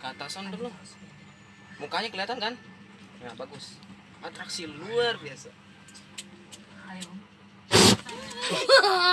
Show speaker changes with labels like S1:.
S1: atasan dulu. Mukanya kelihatan kan? Ya bagus. Atraksi luar biasa.
S2: Ayo.